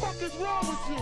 fuck is wrong with you?